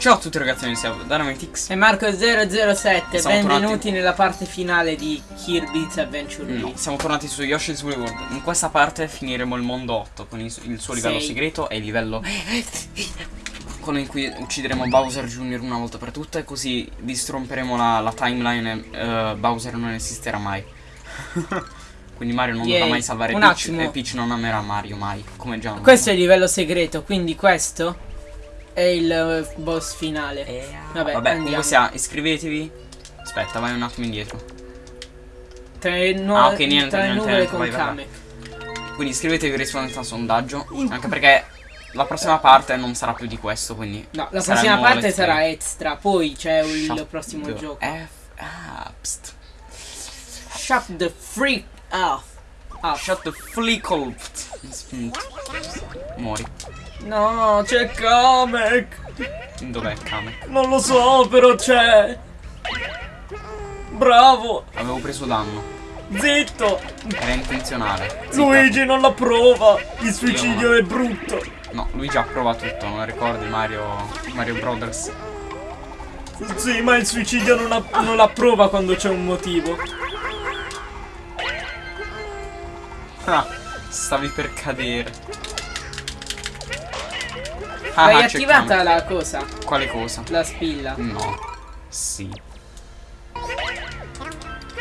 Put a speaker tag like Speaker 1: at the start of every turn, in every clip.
Speaker 1: Ciao a tutti ragazzi, noi siamo Dynamitix.
Speaker 2: E Marco007,
Speaker 1: Siamo
Speaker 2: benvenuti nella parte finale di Kirby's Adventure
Speaker 1: No, siamo tornati su Yoshi's Woolly World. In questa parte finiremo il mondo 8 con il, il suo livello
Speaker 2: Sei.
Speaker 1: segreto e il livello con il cui uccideremo Bowser Jr. una volta per tutte, così distromperemo la, la timeline e eh, Bowser non esisterà mai. Quindi Mario non
Speaker 2: Yay.
Speaker 1: dovrà mai salvare
Speaker 2: Un
Speaker 1: Peach
Speaker 2: attimo.
Speaker 1: e Peach non amerà Mario mai, come già
Speaker 2: Questo è il livello segreto, quindi questo è il eh, boss finale.
Speaker 1: Eh,
Speaker 2: Vabbè,
Speaker 1: Vabbè, comunque sia, iscrivetevi. Aspetta, vai un attimo indietro.
Speaker 2: Tra le, nu-
Speaker 1: Ah, ok, niente, niente, niente,
Speaker 2: con
Speaker 1: vai, vai,
Speaker 2: Kame.
Speaker 1: Quindi iscrivetevi rispondete al sondaggio. Anche perché la prossima parte non sarà più di questo, quindi.
Speaker 2: No, la prossima parte
Speaker 1: let's
Speaker 2: sarà extra, poi c'è il prossimo
Speaker 1: the
Speaker 2: gioco.
Speaker 1: F ah, pst.
Speaker 2: Shut the freak off. Ah,
Speaker 1: Shut the flickle. Muori.
Speaker 2: No, c'è Kamek.
Speaker 1: Dov'è Kamek?
Speaker 2: Non lo so, però c'è. Bravo,
Speaker 1: Avevo preso danno.
Speaker 2: zitto.
Speaker 1: Era intenzionale. Zitta.
Speaker 2: Luigi non la prova. Il
Speaker 1: suicidio
Speaker 2: è brutto.
Speaker 1: No, lui già prova tutto, non ricordi Mario. Mario Brothers.
Speaker 2: Sì, ma il suicidio non, ha- non la prova quando c'è un motivo.
Speaker 1: Ah, stavi per cadere. Ah,
Speaker 2: Hai
Speaker 1: ah,
Speaker 2: attivata la cosa?
Speaker 1: Quale cosa?
Speaker 2: La spilla.
Speaker 1: No. Sì.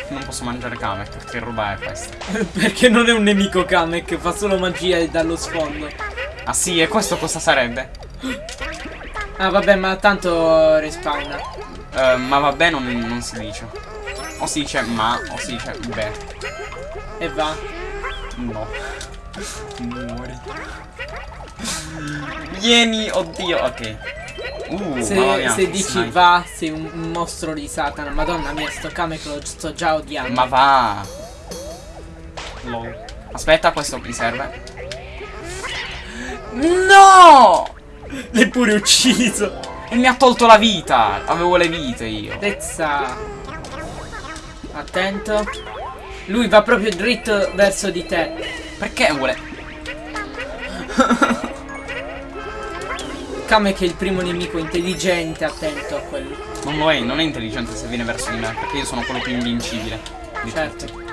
Speaker 1: Non posso mangiare Kamek, che roba è questa?
Speaker 2: Perché non è un nemico Kamek, fa solo magia dallo sfondo.
Speaker 1: Ah sì, e questo cosa sarebbe?
Speaker 2: Ah vabbè, ma tanto respawna.
Speaker 1: Eh, ma vabbè non, non si dice. O si dice ma, o si dice beh.
Speaker 2: E va.
Speaker 1: No. Muori. Vieni, oddio, ok. Uh,
Speaker 2: Se,
Speaker 1: mia,
Speaker 2: se dici
Speaker 1: sniper.
Speaker 2: va, sei un, un mostro di Satana. Madonna mia, sto Kamek lo sto già odiando.
Speaker 1: Ma va. Lol. Aspetta, questo mi serve. No!
Speaker 2: L'hai pure ucciso.
Speaker 1: E mi ha tolto la vita. Avevo le vite io.
Speaker 2: Tezza. Attento. Lui va proprio dritto verso di te.
Speaker 1: Perché vuole?
Speaker 2: Kamek è il primo nemico intelligente, attento a quello.
Speaker 1: Non lo è, non è intelligente se viene verso di me, perché io sono quello più invincibile. Di
Speaker 2: Certo.
Speaker 1: tutti.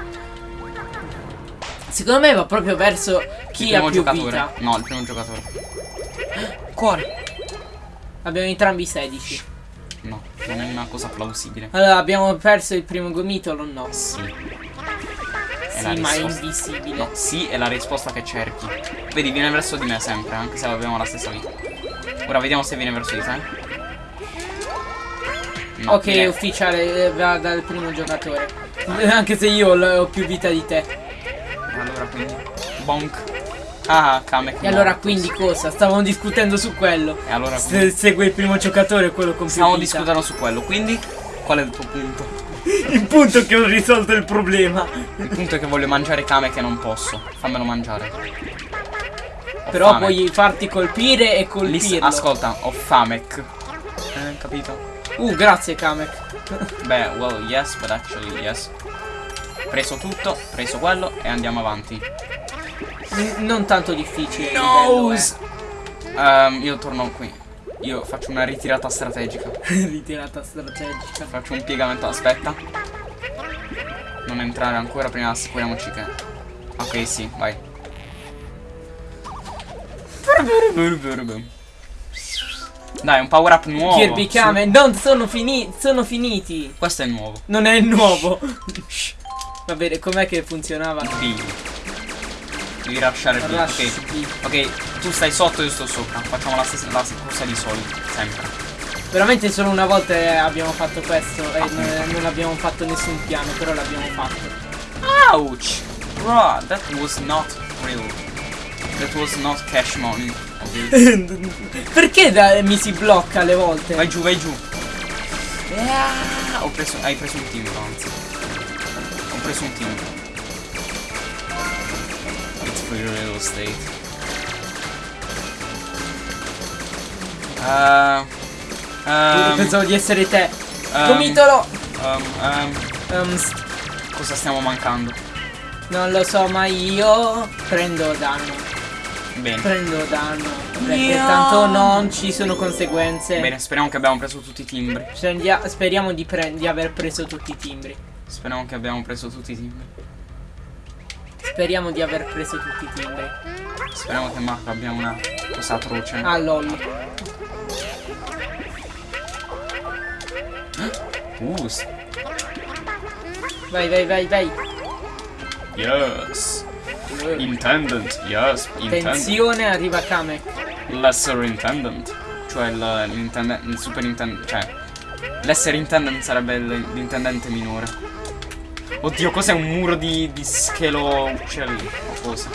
Speaker 2: Secondo me va proprio verso chi
Speaker 1: il
Speaker 2: ha
Speaker 1: primo
Speaker 2: più
Speaker 1: giocatore.
Speaker 2: vita.
Speaker 1: No, il primo giocatore. Cuore.
Speaker 2: Abbiamo entrambi 16.
Speaker 1: No, non è una cosa plausibile.
Speaker 2: Allora, abbiamo perso il primo gomitolo? No.
Speaker 1: Sì.
Speaker 2: Sì,
Speaker 1: la
Speaker 2: ma è invisibile.
Speaker 1: No, sì è la risposta che cerchi. Vedi, viene verso di me sempre, anche se abbiamo la stessa vita. Ora vediamo se viene verso di te. No,
Speaker 2: ok,
Speaker 1: viene-
Speaker 2: ufficiale, eh, va dal primo giocatore. Anche se io ho più vita di te.
Speaker 1: Allora quindi. Bonk. Ah, Kamek.
Speaker 2: E allora quindi cosa? Stavamo discutendo su quello.
Speaker 1: E allora
Speaker 2: Se
Speaker 1: quindi.
Speaker 2: segue il primo giocatore, quello con più
Speaker 1: Stiamo
Speaker 2: vita.
Speaker 1: discutendo su quello, quindi. Qual è il tuo punto?
Speaker 2: Il punto è che ho risolto il problema.
Speaker 1: Il punto è che voglio mangiare Kamek e non posso. Fammelo mangiare. Ho
Speaker 2: Però
Speaker 1: fame.
Speaker 2: puoi farti colpire e colpirlo.
Speaker 1: ascolta, ho Famek. Eh, capito?
Speaker 2: Uh, grazie Kamek.
Speaker 1: Beh, well, yes, but actually, yes. Preso tutto, preso quello e andiamo avanti.
Speaker 2: N- non tanto difficile. il
Speaker 1: Nose! Ehm, io torno qui. Io faccio una ritirata strategica.
Speaker 2: Ritirata strategica.
Speaker 1: Faccio un piegamento, aspetta. Non entrare ancora, prima assicuriamoci che. Ok, sì, vai. Dai, un power up nuovo.
Speaker 2: Kirby Kame, non sono finiti. Sono finiti.
Speaker 1: Questo è nuovo.
Speaker 2: Non è nuovo. Va bene, com'è che funzionava?
Speaker 1: B. Devi lasciare B.
Speaker 2: Rush
Speaker 1: Ok.
Speaker 2: B.
Speaker 1: Ok, tu stai sotto, io sto sopra. Facciamo la stessa la corsa di solito, sempre.
Speaker 2: Veramente solo una volta abbiamo fatto questo e non, non abbiamo fatto nessun piano, però l'abbiamo fatto.
Speaker 1: Ouch! Bro, that was not real. That was not cash money. ok?
Speaker 2: Perché da- mi si blocca alle volte?
Speaker 1: Vai giù, vai giù. Ah, ho preso. Hai preso un timbro, anzi. Ho preso un timbro. Real estate. Uh, um,
Speaker 2: Pensavo di essere te.
Speaker 1: um,
Speaker 2: Gomitolo!
Speaker 1: um, um,
Speaker 2: Um,
Speaker 1: cosa stiamo mancando?
Speaker 2: non lo so, ma io prendo danno.
Speaker 1: Bene.
Speaker 2: Prendo danno. Perché tanto non ci sono conseguenze.
Speaker 1: Bene, speriamo che abbiamo preso tutti i timbri.
Speaker 2: Speriamo di, di aver preso tutti i timbri.
Speaker 1: Speriamo che abbiamo preso tutti i timbri.
Speaker 2: Speriamo di aver preso tutti i timbri.
Speaker 1: Speriamo che Marco abbia una cosa atroce.
Speaker 2: Ah lol.
Speaker 1: Uh,
Speaker 2: Vai vai vai vai.
Speaker 1: yes. Intendant, yes. Intendant.
Speaker 2: Attenzione, arriva Kamek.
Speaker 1: Lesser Intendant. Cioè il, l'intende- il super intendente. Cioè. L'essere intendant sarebbe l'intendente minore. Oddio, cos'è un muro di, di schelo uccelli? O cosa?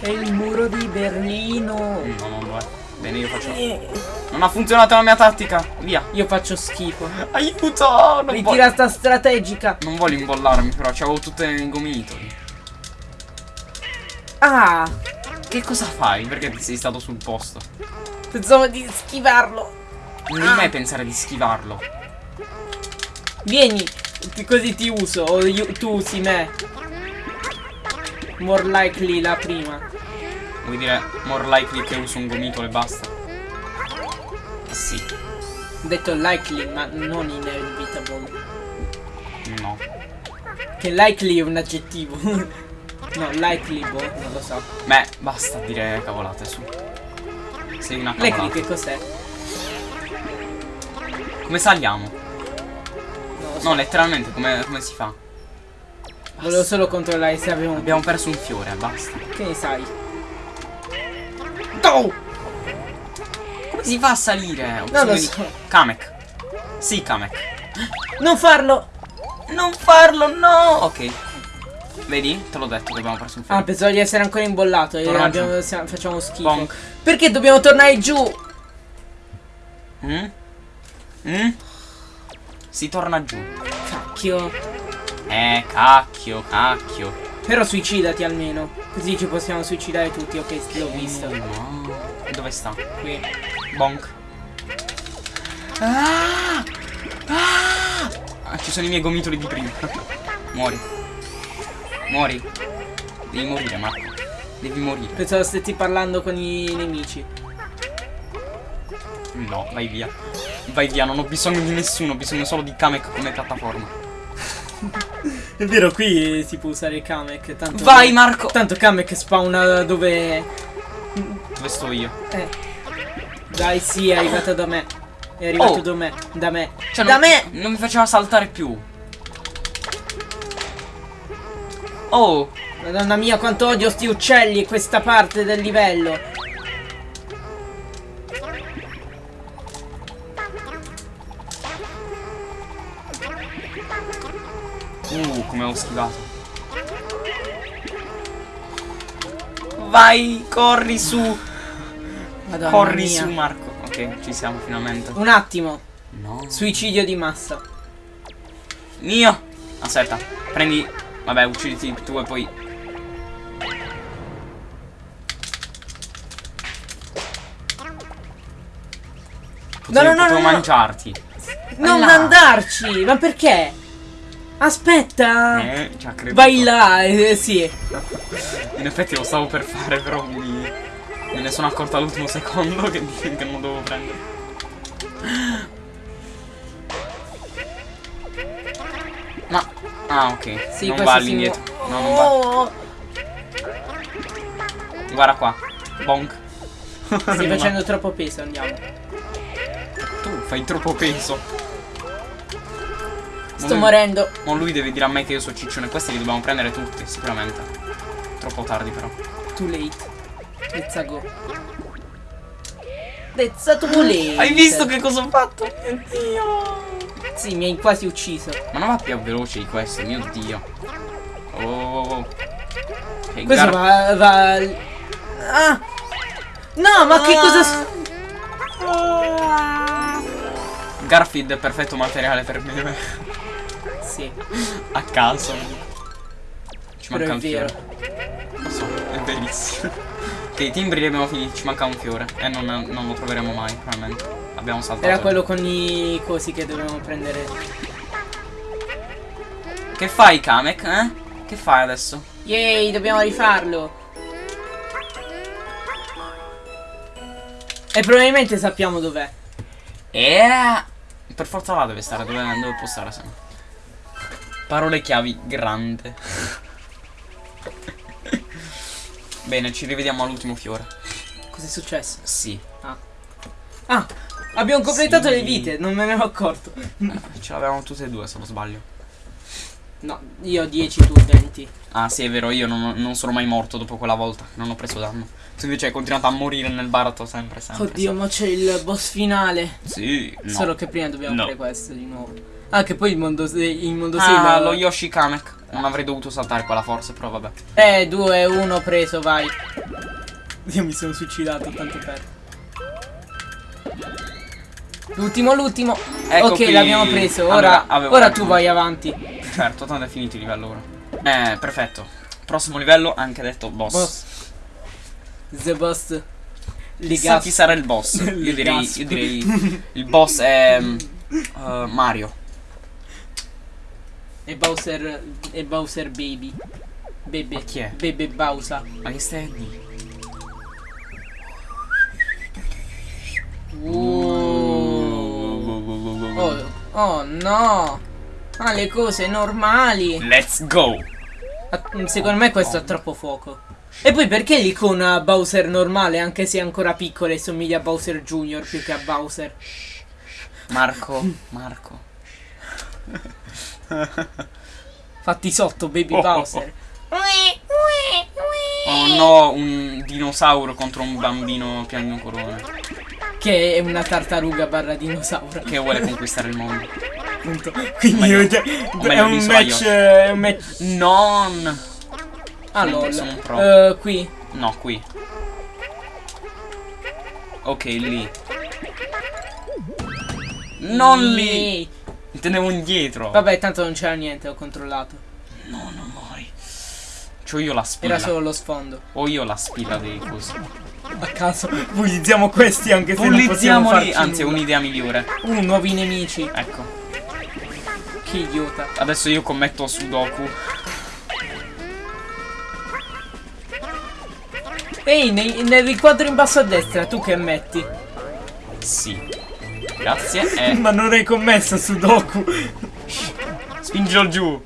Speaker 2: È il muro di Berlino.
Speaker 1: No, non lo è. Bene, io faccio. Non ha funzionato la mia tattica. Via.
Speaker 2: Io faccio schifo.
Speaker 1: Aiuto! Non, voglio-
Speaker 2: Ritirata strategica.
Speaker 1: non voglio imbollarmi, però c'avevo tutte i gomitoli.
Speaker 2: Ah,
Speaker 1: Che cosa fai? Perché ti sei stato sul posto?
Speaker 2: pensavo di schivarlo.
Speaker 1: Non devi mai pensare di schivarlo.
Speaker 2: Vieni, così ti uso. O io- tu usi me. More likely la prima.
Speaker 1: Vuoi dire more likely che uso un gomitolo e basta? Sì.
Speaker 2: Ho detto likely, ma non inevitable.
Speaker 1: No.
Speaker 2: Che likely è un aggettivo. no, likely, boh, non lo so.
Speaker 1: Beh, basta dire cavolate su. Sei una
Speaker 2: Likely
Speaker 1: cavolata.
Speaker 2: che cos'è?
Speaker 1: Come saliamo? No, letteralmente come, come si fa?
Speaker 2: Volevo solo controllare se un...
Speaker 1: Abbiamo perso un fiore, basta.
Speaker 2: Che ne sai? Go!
Speaker 1: Come si fa a salire?
Speaker 2: Non lo
Speaker 1: di-
Speaker 2: so.
Speaker 1: Kamek. Sì, Kamek.
Speaker 2: Non farlo!
Speaker 1: Non farlo, no! Ok. Vedi? Te l'ho detto che abbiamo perso un
Speaker 2: Ah,
Speaker 1: fiore.
Speaker 2: pensavo di essere ancora imbollato e
Speaker 1: Torna
Speaker 2: abbiamo- facciamo schifo.
Speaker 1: Bonk.
Speaker 2: Perché dobbiamo tornare giù?
Speaker 1: Mm? Mm? Si torna giù.
Speaker 2: Cacchio.
Speaker 1: Eh, cacchio, cacchio.
Speaker 2: Però suicidati almeno. Così ci possiamo suicidare tutti. Ok, l'ho visto.
Speaker 1: No. Dove sta?
Speaker 2: Qui.
Speaker 1: Bonk. Ah! Ah! Ah, ci sono i miei gomitoli di prima. Muori. Muori. Devi morire, Marco. Devi morire.
Speaker 2: Pensavo stessi parlando con i nemici.
Speaker 1: No, vai via. Vai via, non ho bisogno di nessuno, ho bisogno solo di Kamek come piattaforma.
Speaker 2: È vero, qui si può usare Kamek. Tanto
Speaker 1: Vai, Marco!
Speaker 2: Tanto Kamek spawna dove.
Speaker 1: Dove sto io?
Speaker 2: Eh. Dai, sì, è arrivato da me. È arrivato
Speaker 1: Oh.
Speaker 2: da me. Da me.
Speaker 1: Cioè,
Speaker 2: da
Speaker 1: non,
Speaker 2: me!
Speaker 1: Non mi faceva saltare più. Oh!
Speaker 2: Madonna mia, quanto odio sti uccelli e questa parte del livello.
Speaker 1: Come ho schivato. Vai, corri su.
Speaker 2: Madonna
Speaker 1: corri
Speaker 2: mia.
Speaker 1: su, Marco. Ok, ci siamo finalmente.
Speaker 2: Un attimo.
Speaker 1: No.
Speaker 2: Suicidio di massa.
Speaker 1: Mio. Aspetta, prendi. Vabbè, ucciditi tu e poi. Potevo,
Speaker 2: no, no, no, no.
Speaker 1: mangiarti.
Speaker 2: Non
Speaker 1: là.
Speaker 2: andarci! Ma perché? Aspetta!
Speaker 1: Eh, ci ha creduto.
Speaker 2: Vai là, eh, sì.
Speaker 1: In effetti lo stavo per fare, però mi, me ne sono accorto all'ultimo secondo che, che non dovevo prendere. Ma. Ah, ok.
Speaker 2: Sì,
Speaker 1: non va all'indietro. No, non va.
Speaker 2: Oh,
Speaker 1: Guarda qua. Bonk.
Speaker 2: Stai facendo troppo peso, andiamo.
Speaker 1: Tu fai troppo peso.
Speaker 2: Sto
Speaker 1: lui-
Speaker 2: morendo.
Speaker 1: Ma lui deve dire a me che io so ciccione. Questi li dobbiamo prendere tutti, sicuramente. Troppo tardi, però.
Speaker 2: Too late. Let's go. Let's too late.
Speaker 1: Hai visto che cosa ho fatto? Mio dio.
Speaker 2: Sì, mi hai quasi ucciso.
Speaker 1: Ma non va più veloce di questo, mio dio. Oh. Ok,
Speaker 2: Questo va, va... Ah! No, ma che
Speaker 1: Ah.
Speaker 2: cosa... s-
Speaker 1: Garfield è perfetto materiale per me.
Speaker 2: Sì,
Speaker 1: A caso. Ci
Speaker 2: però
Speaker 1: manca un fiore. Lo so, è bellissimo. ok, i timbri li abbiamo finiti, ci manca un fiore. E non, non lo troveremo mai, probabilmente. Abbiamo saltato.
Speaker 2: Era quello con i cosi che dovevamo prendere.
Speaker 1: Che fai, Kamek, eh? Che fai adesso?
Speaker 2: Yay, dobbiamo rifarlo. E probabilmente sappiamo dov'è.
Speaker 1: E per forza là deve stare, dove, dove può stare se no. Parole chiavi grande. Bene, ci rivediamo all'ultimo fiore.
Speaker 2: Cos'è successo?
Speaker 1: Sì.
Speaker 2: Ah, abbiamo completato
Speaker 1: Sì.
Speaker 2: le vite, non me ne ero accorto.
Speaker 1: Ce l'avevamo tutte e due se non sbaglio.
Speaker 2: No, io ho 10, tu 20.
Speaker 1: Ah sì è vero, io non, non sono mai morto dopo quella volta, non ho preso danno. Tu invece hai continuato a morire nel baratro sempre, sempre.
Speaker 2: Oddio, ma c'è il boss finale.
Speaker 1: Sì, no.
Speaker 2: Solo che prima dobbiamo
Speaker 1: No.
Speaker 2: fare questo di nuovo. Ah, che poi il mondo, il mondo
Speaker 1: Ah, lo Yoshi Kamek. Non avrei dovuto saltare quella forse, però vabbè.
Speaker 2: Eh, 2, 1 preso, vai. Io mi sono suicidato tanto per. L'ultimo, l'ultimo.
Speaker 1: Ecco
Speaker 2: ok, l'abbiamo preso.
Speaker 1: Allora,
Speaker 2: Ora,
Speaker 1: avevo
Speaker 2: ora tu vai avanti.
Speaker 1: Certo, tanto è finito il livello ora. Eh, perfetto. Prossimo livello, anche detto boss.
Speaker 2: Boss. The boss.
Speaker 1: Chissà chi sarà il boss. Io direi, io direi il boss è uh, Mario.
Speaker 2: E Bowser. E Bowser Baby. Bebe.
Speaker 1: chi è?
Speaker 2: Bebe Bowser.
Speaker 1: Ma che stai?
Speaker 2: Uh. Oh, oh no. Ah, le cose normali.
Speaker 1: Let's go!
Speaker 2: Ah, Secondo me questo è troppo fuoco. E poi perché l'icona Bowser normale, anche se è ancora piccola e somiglia a Bowser Jr. più che a Bowser?
Speaker 1: Marco, Marco.
Speaker 2: Fatti sotto, baby
Speaker 1: Oh, oh,
Speaker 2: Bowser.
Speaker 1: Oh no, un dinosauro contro un bambino piagnucolone
Speaker 2: Che è una tartaruga barra dinosauro.
Speaker 1: che vuole conquistare il mondo.
Speaker 2: Appunto. Quindi
Speaker 1: meglio-
Speaker 2: è, un match. È un match.
Speaker 1: Non! Pro.
Speaker 2: Eh, qui.
Speaker 1: No, qui. Ok, lì. Non lì! Intendevo indietro.
Speaker 2: Vabbè, tanto non c'era niente, ho controllato.
Speaker 1: No, non muori. C'ho io la spilla.
Speaker 2: Era solo lo sfondo.
Speaker 1: Ho io la spilla dei cosi.
Speaker 2: A caso, bullizziamo questi anche se non farci
Speaker 1: anzi un'idea migliore.
Speaker 2: Uh, nuovi nemici.
Speaker 1: Ecco.
Speaker 2: Che idiota.
Speaker 1: Adesso io commetto Sudoku.
Speaker 2: Ehi, nei- nel riquadro in basso a destra, tu che metti?
Speaker 1: Sì. Grazie. E
Speaker 2: Ma non hai commesso Sudoku.
Speaker 1: spingilo giù.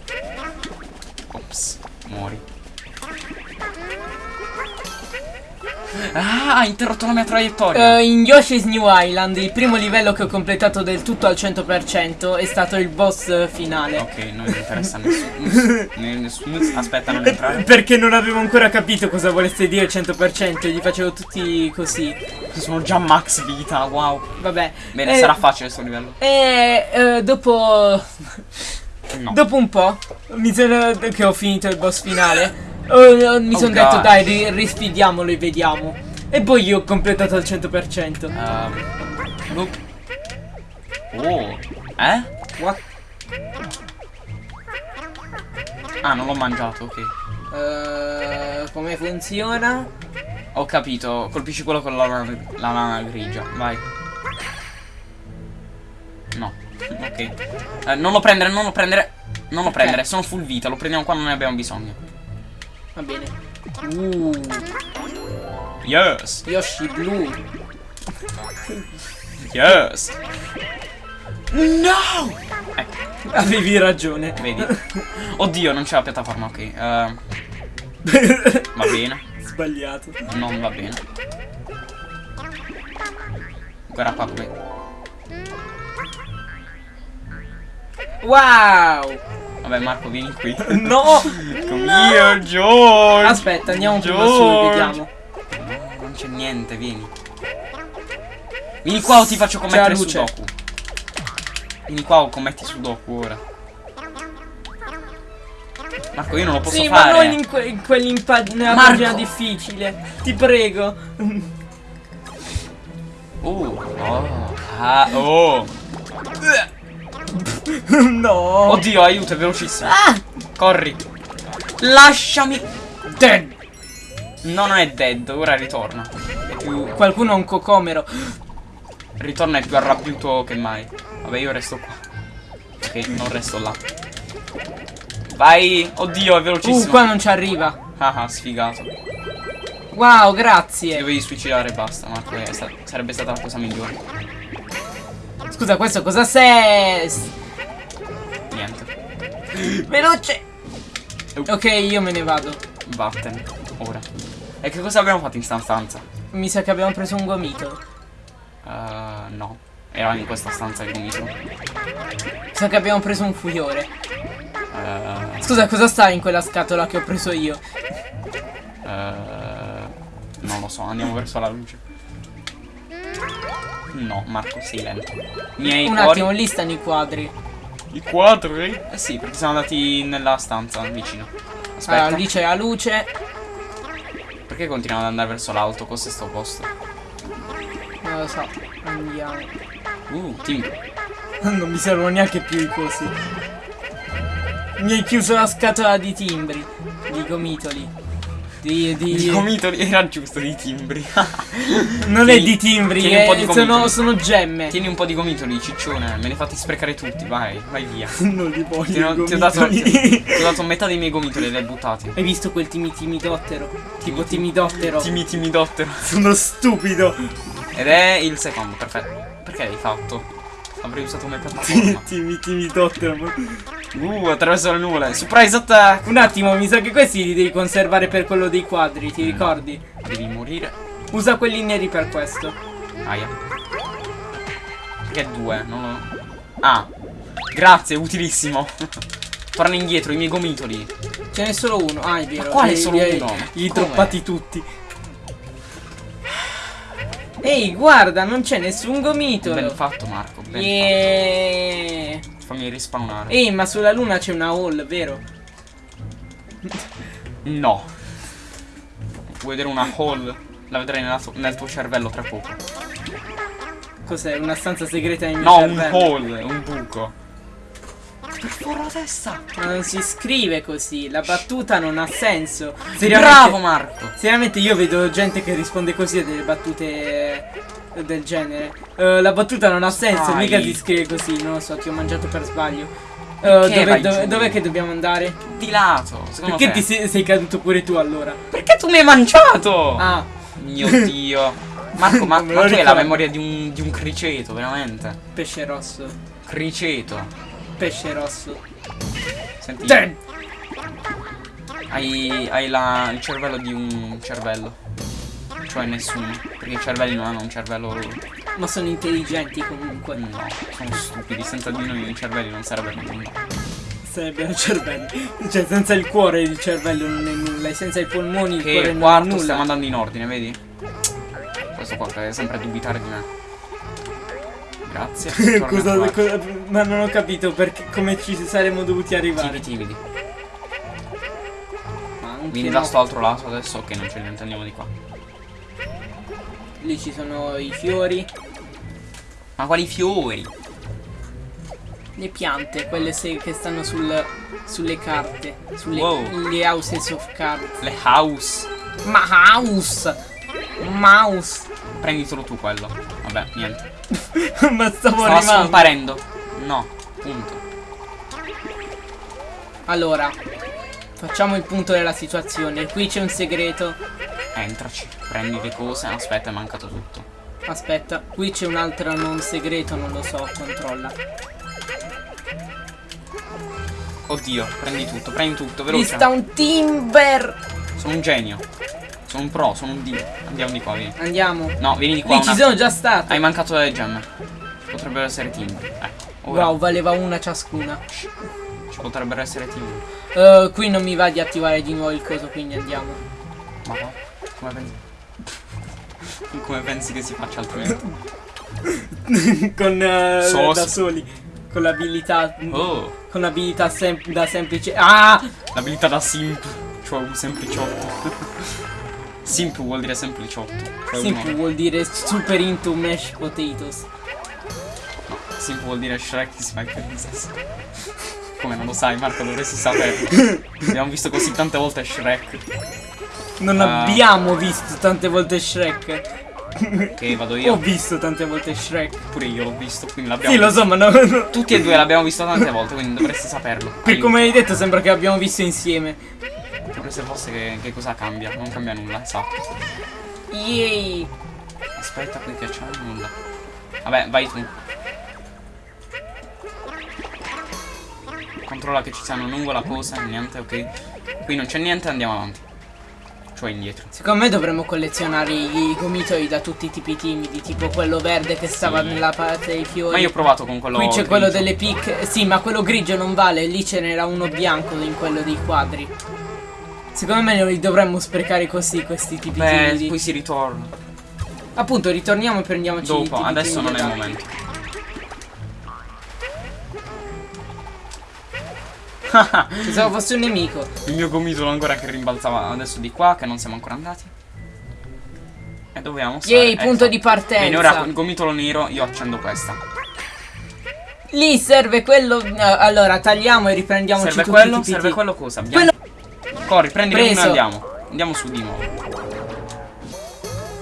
Speaker 1: Ah, ha interrotto la mia traiettoria.
Speaker 2: Eh, in Yoshi's New Island, il primo livello che ho completato del tutto al 100% è stato il boss eh, finale.
Speaker 1: Ok, non mi interessa nessuno. nessuno. Aspetta, non entrare.
Speaker 2: Perché non avevo ancora capito cosa volesse dire il 100%, gli facevo tutti così.
Speaker 1: Sono già max vita, wow.
Speaker 2: Vabbè.
Speaker 1: Bene,
Speaker 2: Eh,
Speaker 1: sarà facile sto livello.
Speaker 2: E eh, dopo.
Speaker 1: No.
Speaker 2: Dopo un po', mi sono, che ho finito il boss finale, oh, mi
Speaker 1: Oh,
Speaker 2: sono detto
Speaker 1: God.
Speaker 2: dai, ri- risfidiamolo e vediamo. E poi io ho completato al 100%.
Speaker 1: Ehm, look. Oh, eh?
Speaker 2: What?
Speaker 1: Ah, non l'ho mangiato, ok.
Speaker 2: Eh, come funziona?
Speaker 1: Ho capito, colpisci quello con la lana, la lana grigia, vai. No, ok. Eh, non lo prendere, non lo prendere. Non lo
Speaker 2: Ok.
Speaker 1: prendere, sono full vita, lo prendiamo quando ne abbiamo bisogno.
Speaker 2: Va bene. Uh,
Speaker 1: Yes,
Speaker 2: Yoshi blu.
Speaker 1: yes. No! Ecco,
Speaker 2: Avevi ragione.
Speaker 1: vedi. Oddio, non c'è la piattaforma, ok. eh, va bene,
Speaker 2: Sbagliato.
Speaker 1: non va bene. Guarda qua come.
Speaker 2: Wow!
Speaker 1: Vabbè, Marco, vieni qui.
Speaker 2: No!
Speaker 1: Come here, George!
Speaker 2: Aspetta, andiamo prima su
Speaker 1: George.
Speaker 2: vediamo.
Speaker 1: No, non c'è niente, vieni. Vieni qua o ti faccio commettere
Speaker 2: luce.
Speaker 1: Sudoku. Vieni qua o commetti Sudoku ora. Marco, io non lo posso
Speaker 2: sì, ma
Speaker 1: fare.
Speaker 2: non in, que- in quell'impa- nella
Speaker 1: Marco.
Speaker 2: pagina difficile. Ti prego.
Speaker 1: Oh, oh, ah, oh.
Speaker 2: no.
Speaker 1: Oddio, aiuto, è velocissimo.
Speaker 2: Ah!
Speaker 1: Corri. Lasciami.
Speaker 2: Dead.
Speaker 1: No, non è dead, ora ritorna. È più.
Speaker 2: Qualcuno ha un cocomero.
Speaker 1: Ritorna è più arrabbiato che mai. Vabbè, io resto qua. Ok, non resto là. Vai. Oddio, è
Speaker 2: Uh,
Speaker 1: velocissimo.
Speaker 2: qua non ci arriva.
Speaker 1: Ah, ah, sfigato.
Speaker 2: Wow, grazie.
Speaker 1: Dovevi suicidare e basta, Marco. è sta- sarebbe stata la cosa migliore.
Speaker 2: Scusa, questo cosa sei? Veloce. Ok, io me ne vado.
Speaker 1: Vattene. Ora. E che cosa abbiamo fatto in sta stanza?
Speaker 2: Mi sa che abbiamo preso un gomito.
Speaker 1: Uh, no. Era in questa stanza il gomito.
Speaker 2: Mi sa che abbiamo preso un fuiore.
Speaker 1: Uh,
Speaker 2: Scusa, cosa sta in quella scatola che ho preso io?
Speaker 1: uh, non lo so, andiamo verso la luce. No, Marco, sei lento. Miei
Speaker 2: Un
Speaker 1: cuori.
Speaker 2: attimo, lì stanno i quadri.
Speaker 1: I quadri? Eh sì, perché siamo andati nella stanza vicino. Aspetta.
Speaker 2: Allora, lì c'è la luce.
Speaker 1: Perché continuiamo ad andare verso l'alto? Cos'è sto posto?
Speaker 2: Non lo so. Andiamo.
Speaker 1: Uh, team.
Speaker 2: Non mi servono neanche più i cosi. Mi hai chiuso la scatola di timbri. Di gomitoli. Di, di...
Speaker 1: I gomitoli era giusto di timbri.
Speaker 2: Non è
Speaker 1: Tieni-
Speaker 2: di timbri,
Speaker 1: tieni un po' di
Speaker 2: eh, sono,
Speaker 1: gomitoli.
Speaker 2: sono gemme.
Speaker 1: Tieni un po' di gomitoli, ciccione. Me ne fatti sprecare tutti, vai, vai via.
Speaker 2: Non li voglio.
Speaker 1: Ti ho, ti ho dato, ti, ho dato metà dei miei gomitoli e li hai buttati.
Speaker 2: Hai visto quel timi timidottero? Tipo timidottero.
Speaker 1: Timi timidottero.
Speaker 2: Sono stupido.
Speaker 1: Ed è il secondo, perfetto. Perché l'hai fatto? Avrei usato come piattaforma.
Speaker 2: Timi timidottero.
Speaker 1: Uh, attraverso le nuvole. Surprise attack!
Speaker 2: Un attimo, mi sa che questi li devi conservare per quello dei quadri, ti ricordi?
Speaker 1: Devi morire.
Speaker 2: Usa quelli neri per questo.
Speaker 1: Aia. Perché due? Non lo... Ah. Grazie, utilissimo. Torna indietro, i miei gomitoli.
Speaker 2: Ce n'è solo uno. Ah, è vero.
Speaker 1: Ma quale solo
Speaker 2: li
Speaker 1: uno?
Speaker 2: Li droppati tutti. Ehi, guarda, non c'è nessun gomitolo.
Speaker 1: Ben fatto, Marco. Ben
Speaker 2: Yeah.
Speaker 1: fatto. Fammi rispawnare.
Speaker 2: Ehi, ma sulla luna c'è una hall, vero?
Speaker 1: No. Vuoi vedere una hall? La vedrai tu- nel tuo cervello tra poco.
Speaker 2: Cos'è? Una stanza segreta nel mio
Speaker 1: No, un
Speaker 2: cervello?
Speaker 1: hall, un buco. Per la testa.
Speaker 2: Ma non si scrive così, la battuta non ha senso.
Speaker 1: Bravo, Marco.
Speaker 2: Seriamente io vedo gente che risponde così a delle battute del genere. Eh, la battuta non ha senso,
Speaker 1: Dai.
Speaker 2: mica si scrive così, non lo so, ti ho mangiato per sbaglio. Eh,
Speaker 1: Perché
Speaker 2: dove,
Speaker 1: vai
Speaker 2: dove,
Speaker 1: giù?
Speaker 2: dov'è che dobbiamo andare?
Speaker 1: Di lato. Secondo
Speaker 2: Perché
Speaker 1: te?
Speaker 2: ti sei, sei caduto pure tu allora?
Speaker 1: Perché tu mi hai mangiato?
Speaker 2: Ah,
Speaker 1: Mio dio. Marco, ma, ma tu hai la memoria di un, di un criceto, veramente.
Speaker 2: pesce rosso.
Speaker 1: Criceto.
Speaker 2: Pesce rosso.
Speaker 1: Senti. Hai, hai la- il cervello di un cervello. Cioè nessuno. Perché i cervelli non hanno un cervello.
Speaker 2: ma sono intelligenti comunque.
Speaker 1: No, sono stupidi. Senza di noi i cervelli non sarebbero nulla.
Speaker 2: Sarebbero cervelli. Cioè, senza il cuore il cervello non è nulla. E senza i polmoni il cuore
Speaker 1: Che
Speaker 2: non è
Speaker 1: quarto
Speaker 2: nulla.
Speaker 1: stiamo andando in ordine, vedi? Questo qua deve sempre dubitare di me. Grazie.
Speaker 2: cosa, cosa- ma non ho capito perché come ci saremmo dovuti arrivare.
Speaker 1: Timidi, timidi. Vieni da sto altro lato adesso. Ok, non ce ne andiamo di qua.
Speaker 2: Lì ci sono i fiori,
Speaker 1: Ma quali fiori?
Speaker 2: le piante, quelle che stanno sul, sulle carte, sulle
Speaker 1: Wow.
Speaker 2: le houses of cards.
Speaker 1: Le house.
Speaker 2: Ma house! Mouse!
Speaker 1: Prenditelo tu quello. Vabbè, niente.
Speaker 2: ma stavo
Speaker 1: Stava
Speaker 2: arrivando.
Speaker 1: scomparendo. No, punto.
Speaker 2: Allora, facciamo il punto della situazione. Qui c'è un segreto.
Speaker 1: Entraci, prendi le cose. Aspetta, è mancato tutto.
Speaker 2: Aspetta, qui c'è un altro non segreto, non lo so, controlla.
Speaker 1: Oddio, prendi tutto, prendi tutto, veloce.
Speaker 2: sta un timber!
Speaker 1: Sono un genio. Sono un pro, sono un dio. Andiamo di qua, vieni.
Speaker 2: Andiamo.
Speaker 1: No, vieni di qua.
Speaker 2: Lì ci sono già state.
Speaker 1: Hai mancato le gemme. Potrebbero essere team. Ecco. Ora
Speaker 2: Wow, valeva una ciascuna.
Speaker 1: ci potrebbero essere team.
Speaker 2: Eh, qui non mi va di attivare di nuovo il coso, quindi andiamo.
Speaker 1: Ma va? Come pensi? Come pensi che si faccia altrimenti?
Speaker 2: con
Speaker 1: Sos-
Speaker 2: da soli. Con l'abilità.
Speaker 1: Oh,
Speaker 2: Con l'abilità sem- da semplice. Ah!
Speaker 1: l'abilità da simp. Cioè un sempliciotto. simp vuol dire sempliciotto. Cioè
Speaker 2: Simp
Speaker 1: uno-
Speaker 2: vuol dire super into mashed potatoes.
Speaker 1: no, simp vuol dire Shrek is my princess. Come non lo sai, Marco, dovresti saperlo. Abbiamo visto così tante volte Shrek.
Speaker 2: Non
Speaker 1: Ah.
Speaker 2: abbiamo visto tante volte Shrek.
Speaker 1: Ok, vado
Speaker 2: Ho
Speaker 1: io.
Speaker 2: visto tante volte Shrek.
Speaker 1: Pure io l'ho visto, quindi l'abbiamo
Speaker 2: Sì, lo
Speaker 1: visto.
Speaker 2: so, ma no, no.
Speaker 1: Tutti e due l'abbiamo visto tante volte, quindi dovresti saperlo.
Speaker 2: Per
Speaker 1: Aiuto.
Speaker 2: come hai detto sembra che abbiamo visto insieme.
Speaker 1: Pure se fosse che, che cosa cambia? Non cambia nulla, esatto.
Speaker 2: Yay!
Speaker 1: Aspetta qui che c'è nulla. Vabbè, vai tu. Controlla che ci sia una nuvola, cosa, niente, ok. Qui non c'è niente, andiamo avanti. Cioè indietro.
Speaker 2: Secondo me dovremmo collezionare i gomitoli da tutti i tipi timidi, tipo quello verde che stava
Speaker 1: Sì.
Speaker 2: nella parte dei fiori.
Speaker 1: Ma io ho provato con quello
Speaker 2: Qui c'è quello delle picche. Sì, ma quello grigio non vale, lì ce n'era uno bianco in quello dei quadri. Secondo me noi dovremmo sprecare così questi tipi
Speaker 1: Beh,
Speaker 2: timidi.
Speaker 1: poi si ritorna.
Speaker 2: Appunto, ritorniamo e prendiamoci
Speaker 1: Dopo, adesso non è il momento.
Speaker 2: Pensavo fosse un nemico.
Speaker 1: Il mio gomitolo ancora che rimbalzava adesso di qua, che non siamo ancora andati. E dobbiamo stare.
Speaker 2: Yay, punto
Speaker 1: ecco.
Speaker 2: di partenza.
Speaker 1: Bene, ora con il gomitolo nero io accendo questa.
Speaker 2: Lì serve quello. allora, tagliamo e riprendiamoci
Speaker 1: Serve
Speaker 2: tutti
Speaker 1: quello,
Speaker 2: i tipi
Speaker 1: serve quello cosa? Abbiamo... Corri, prendi e andiamo. Andiamo su di nuovo.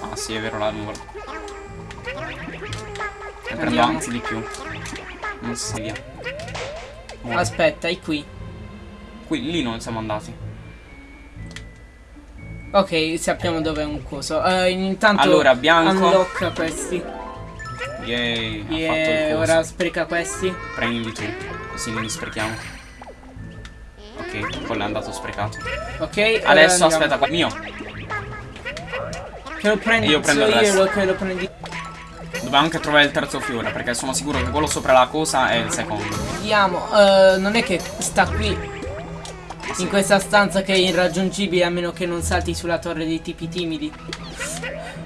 Speaker 1: Ah sì, è vero la nuvola. Ne prendo anzi di più. Non si via.
Speaker 2: Aspetta, è qui.
Speaker 1: Qui lì non siamo andati.
Speaker 2: Ok, sappiamo dove è un coso. Eh, intanto
Speaker 1: Allora, bianco.
Speaker 2: unlocka questi.
Speaker 1: Yay, ha fatto il
Speaker 2: Yeah,
Speaker 1: coso.
Speaker 2: ora spreca questi.
Speaker 1: Prendi tu, così non li sprechiamo. Ok, quello è andato sprecato.
Speaker 2: Ok,
Speaker 1: Adesso aspetta, qua- mio.
Speaker 2: Che lo prendi
Speaker 1: Io prendo il resto.
Speaker 2: io che lo prendi.
Speaker 1: Dobbiamo anche trovare il terzo fiore, perché sono sicuro che quello sopra la cosa è il secondo.
Speaker 2: Andiamo. eh, non è che sta qui. In questa stanza che è irraggiungibile a meno che non salti sulla torre dei tipi timidi.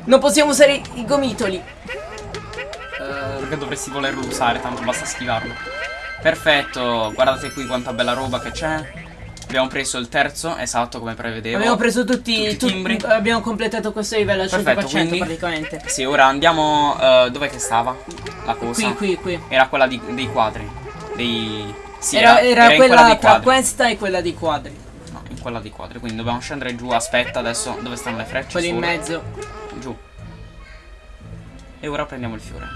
Speaker 2: Non possiamo usare i- gomitoli. Eh,
Speaker 1: Perché dovresti volerlo usare, tanto basta schivarlo. Perfetto, guardate qui quanta bella roba che c'è. Abbiamo preso il terzo, esatto come prevedevo.
Speaker 2: abbiamo preso tutti,
Speaker 1: tutti i timbri.
Speaker 2: abbiamo completato questo livello al
Speaker 1: Perfetto,
Speaker 2: 100%
Speaker 1: quindi-
Speaker 2: praticamente.
Speaker 1: Sì, ora andiamo... eh, dov'è che stava? La cosa?
Speaker 2: Qui, qui, qui.
Speaker 1: Era quella di- dei quadri. Dei... Sì,
Speaker 2: era, era
Speaker 1: in
Speaker 2: quella
Speaker 1: dei
Speaker 2: tra
Speaker 1: quadri.
Speaker 2: questa e quella dei quadri.
Speaker 1: No, in quella di quadri. Quindi dobbiamo scendere giù. Aspetta, adesso dove stanno le frecce?
Speaker 2: Quelli in mezzo.
Speaker 1: Giù. E ora prendiamo il fiore.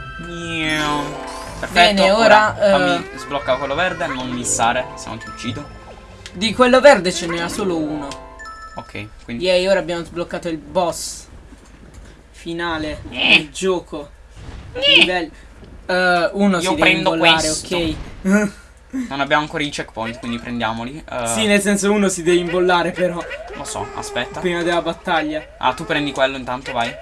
Speaker 1: Perfetto.
Speaker 2: Bene, ora, eh,
Speaker 1: fammi sblocca quello verde. Non missare, se no ti uccido.
Speaker 2: Di quello verde ce n'era solo uno.
Speaker 1: Ok, quindi.
Speaker 2: Yay, ora abbiamo sbloccato il boss finale del gioco. Livello. Eh, uno
Speaker 1: Io
Speaker 2: si
Speaker 1: prendo questo.
Speaker 2: ok.
Speaker 1: Non abbiamo ancora i checkpoint, quindi prendiamoli. Eh,
Speaker 2: sì, nel senso uno si deve imbollare però
Speaker 1: Lo so, aspetta.
Speaker 2: prima della battaglia.
Speaker 1: Ah, tu prendi quello intanto, vai.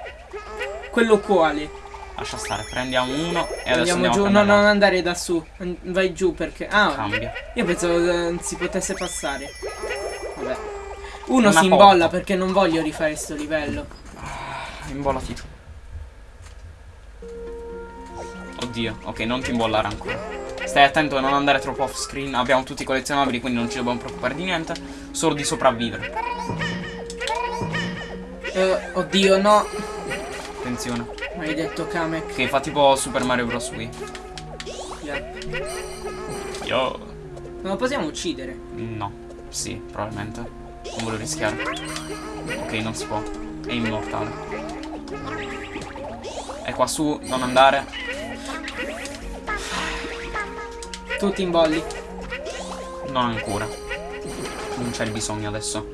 Speaker 2: Quello quale?
Speaker 1: Lascia stare, prendiamo uno e adesso
Speaker 2: Andiamo giù. No,
Speaker 1: prendere
Speaker 2: non andare da su. Vai giù perché. Ah,
Speaker 1: Cambia.
Speaker 2: io pensavo eh, si potesse passare. Vabbè. Uno
Speaker 1: Una
Speaker 2: si imbolla
Speaker 1: porta.
Speaker 2: perché non voglio rifare sto livello.
Speaker 1: Imbollati tu. Oddio, ok, non ti imbollare ancora. Stai attento a non andare troppo off screen. Abbiamo tutti i collezionabili, quindi non ci dobbiamo preoccupare di niente. Solo di sopravvivere.
Speaker 2: Eh, oddio, no.
Speaker 1: Attenzione.
Speaker 2: Maledetto Kamek.
Speaker 1: Che fa tipo Super Mario Bros. Wii.
Speaker 2: Yeah.
Speaker 1: Io.
Speaker 2: Non lo possiamo uccidere.
Speaker 1: No. Sì, probabilmente. Non voglio rischiare. Ok, non si può. È immortale. È qua su, non andare.
Speaker 2: Tutti in bolli.
Speaker 1: Non ancora. Non c'è il bisogno adesso.